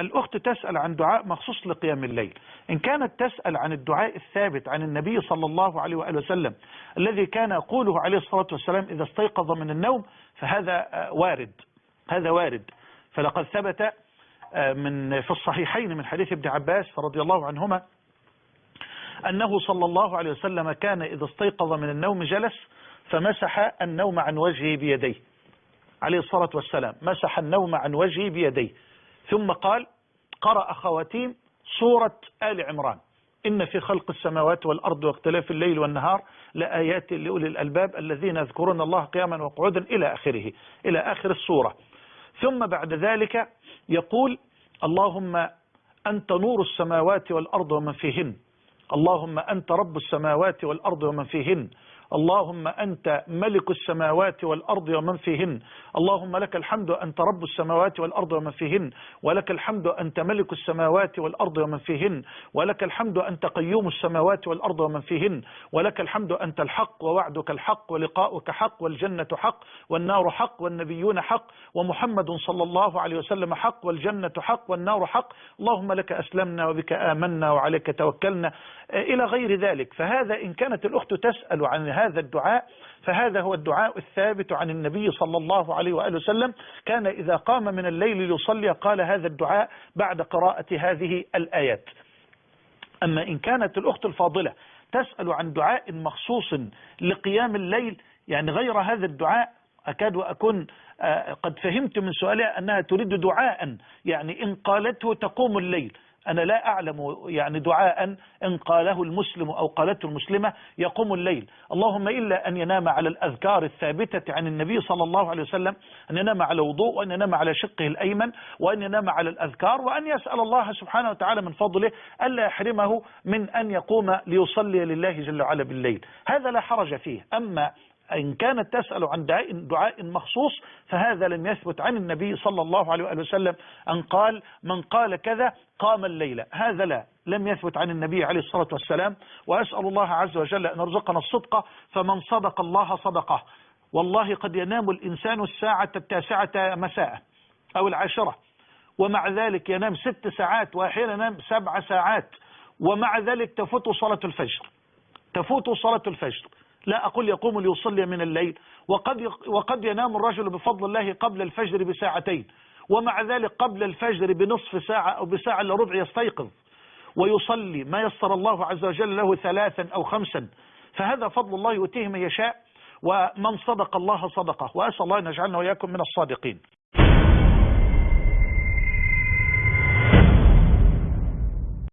الأخت تسأل عن دعاء مخصوص لقيام الليل. إن كانت تسأل عن الدعاء الثابت عن النبي صلى الله عليه وآله وسلم الذي كان يقوله عليه الصلاة والسلام إذا استيقظ من النوم فهذا وارد. هذا وارد. فلقد ثبت من في الصحيحين من حديث ابن عباس رضي الله عنهما أنه صلى الله عليه وسلم كان إذا استيقظ من النوم جلس فمسح النوم عن وجهه بيديه. عليه الصلاة والسلام. مسح النوم عن وجهه بيديه. ثم قال قرأ خواتيم سورة آل عمران. إن في خلق السماوات والأرض واختلاف الليل والنهار لآيات لأولي الألباب الذين يذكرون الله قياما وقعودا إلى آخره إلى آخر السورة. ثم بعد ذلك يقول اللهم أنت نور السماوات والأرض ومن فيهن. اللهم أنت رب السماوات والأرض ومن فيهن. اللهم أنت ملك السماوات والأرض ومن فيهن. اللهم لك الحمد أنت رب السماوات والأرض ومن فيهن. ولك الحمد أنت ملك السماوات والأرض ومن فيهن. ولك الحمد أنت قيوم السماوات والأرض ومن فيهن. ولك الحمد أنت الحق ووعدك الحق ولقاؤك حق والجنة حق والنار حق والنبيون حق ومحمد صلى الله عليه وسلم حق والجنة حق والنار حق. اللهم لك أسلمنا وبك آمنا وعليك توكلنا. إلى غير ذلك. فهذا إن كانت الأخت تسأل عن هذا الدعاء فهذا هو الدعاء الثابت عن النبي صلى الله عليه وآله وسلم. كان إذا قام من الليل ليصلي قال هذا الدعاء بعد قراءة هذه الآيات. أما إن كانت الأخت الفاضلة تسأل عن دعاء مخصوص لقيام الليل يعني غير هذا الدعاء أكاد وأكون قد فهمت من سؤالها أنها تريد دعاء يعني إن قالته تقوم الليل. أنا لا أعلم يعني دعاء إن قاله المسلم أو قالته المسلمة يقوم الليل. اللهم إلا أن ينام على الأذكار الثابتة عن النبي صلى الله عليه وسلم أن ينام على وضوء وأن ينام على شقه الأيمن وأن ينام على الأذكار وأن يسأل الله سبحانه وتعالى من فضله ألا يحرمه من أن يقوم ليصلي لله جل وعلا بالليل. هذا لا حرج فيه. أما إن كانت تسأل عن دعاء, دعاء مخصوص فهذا لم يثبت عن النبي صلى الله عليه وآله وسلم أن قال من قال كذا قام الليلة هذا لا لم يثبت عن النبي عليه الصلاة والسلام. وأسأل الله عز وجل أن يرزقنا الصدق فمن صدق الله صدقه. والله قد ينام الإنسان الساعة التاسعة مساء أو العاشرة ومع ذلك ينام ست ساعات وأحيانا ينام سبع ساعات ومع ذلك تفوت صلاة الفجر. تفوت صلاة الفجر. لا أقول يقوم ليصلي من الليل. وقد وقد ينام الرجل بفضل الله قبل الفجر بساعتين. ومع ذلك قبل الفجر بنصف ساعة أو بساعة إلا ربع يستيقظ. ويصلي ما يسر الله عز وجل له ثلاثا أو خمسا. فهذا فضل الله يؤتيه من يشاء. ومن صدق الله صدقه. وأسأل الله أن يجعلنا وإياكم من الصادقين.